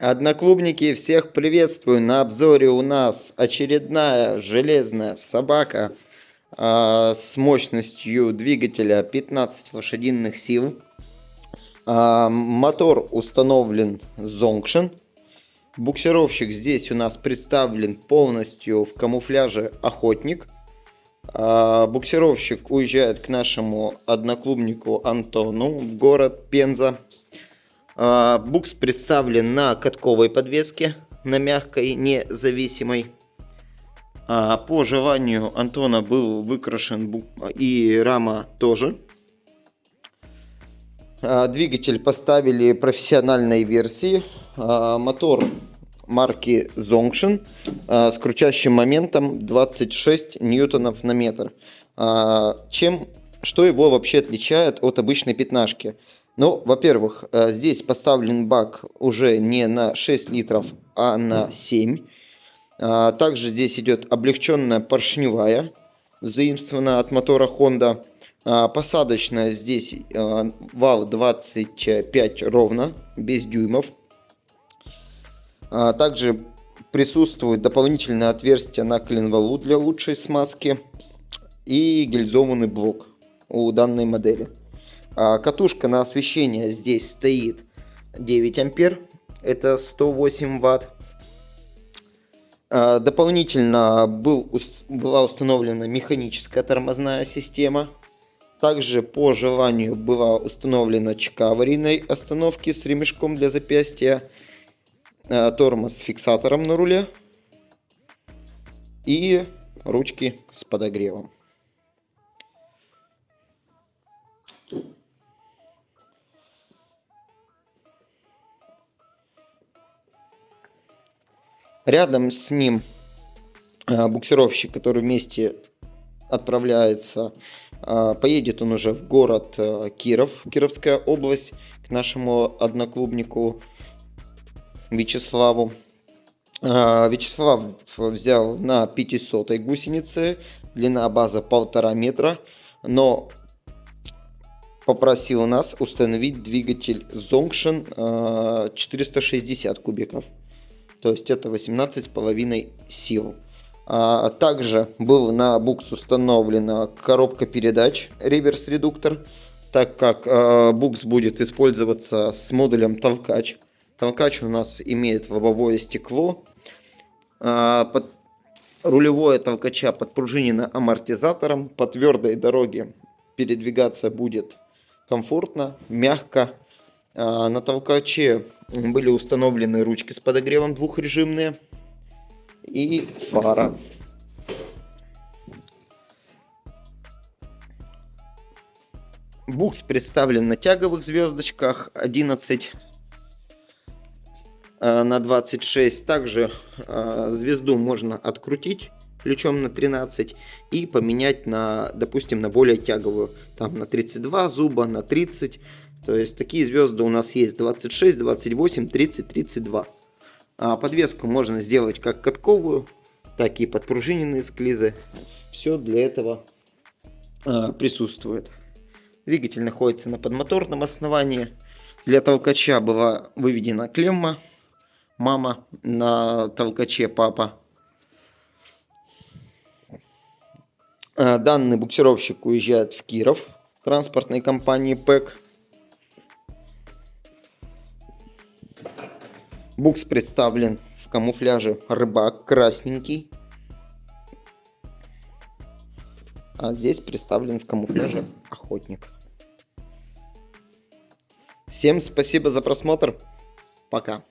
Одноклубники, всех приветствую! На обзоре у нас очередная железная собака э, с мощностью двигателя 15 лошадиных сил. Э, мотор установлен Zonction. Буксировщик здесь у нас представлен полностью в камуфляже охотник. Э, буксировщик уезжает к нашему одноклубнику Антону в город Пенза. А, букс представлен на катковой подвеске, на мягкой, независимой. А, по желанию Антона был выкрашен и рама тоже. А, двигатель поставили профессиональной версии. Мотор марки Zonction с крутящим моментом 26 ньютонов на метр. Чем, что его вообще отличает от обычной пятнашки? Ну, во-первых, э, здесь поставлен бак уже не на 6 литров, а на 7. А, также здесь идет облегченная поршневая, заимствованная от мотора Honda. А, посадочная здесь э, вал 25 ровно, без дюймов. А, также присутствует дополнительное отверстие на коленвалу для лучшей смазки и гильзованный блок у данной модели. А, катушка на освещение здесь стоит 9 ампер, это 108 ватт. А, дополнительно был, была установлена механическая тормозная система. Также по желанию была установлена чека аварийной остановки с ремешком для запястья, а, тормоз с фиксатором на руле и ручки с подогревом. Рядом с ним а, буксировщик, который вместе отправляется. А, поедет он уже в город а, Киров, Кировская область, к нашему одноклубнику Вячеславу. Вячеслав взял на 500 гусенице, длина база полтора метра, но попросил нас установить двигатель Zonction 460 кубиков то есть это 18,5 сил. А также был на букс установлена коробка передач реверс-редуктор, так как э, букс будет использоваться с модулем толкач. Толкач у нас имеет лобовое стекло. А, под рулевое толкача подпружинено амортизатором. По твердой дороге передвигаться будет комфортно, мягко. А, на толкаче были установлены ручки с подогревом двухрежимные и фара. Букс представлен на тяговых звездочках 11 а, на 26. Также а, звезду можно открутить ключом на 13 и поменять на, допустим, на более тяговую. Там на 32 зуба, на 30. То есть такие звезды у нас есть 26, 28, 30, 32. А подвеску можно сделать как катковую, так и подпружиненные склизы. Все для этого а, присутствует. Двигатель находится на подмоторном основании. Для толкача была выведена клемма. Мама на толкаче папа. А, данный буксировщик уезжает в Киров транспортной компании ПЭК. Букс представлен в камуфляже рыбак красненький. А здесь представлен в камуфляже охотник. Всем спасибо за просмотр. Пока.